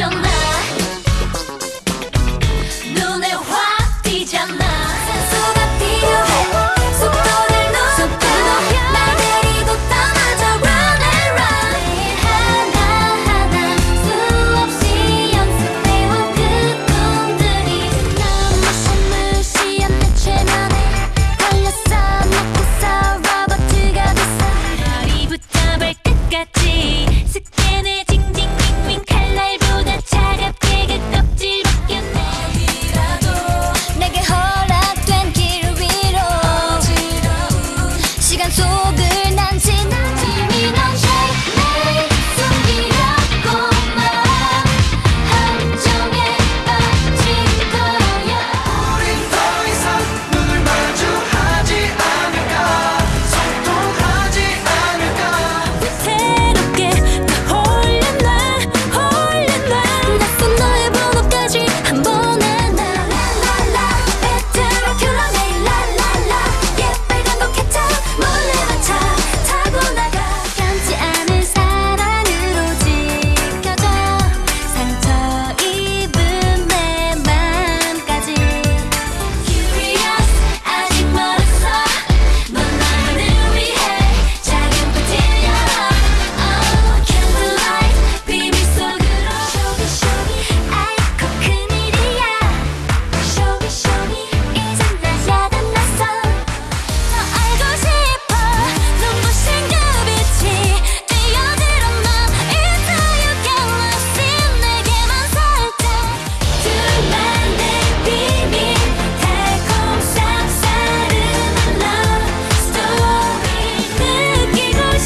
걱정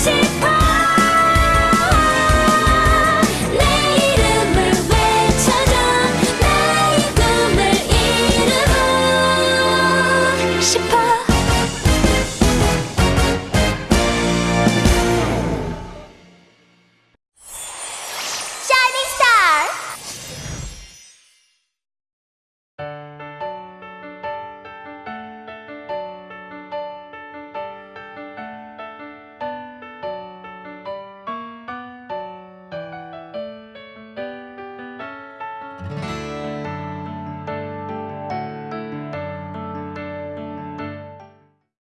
して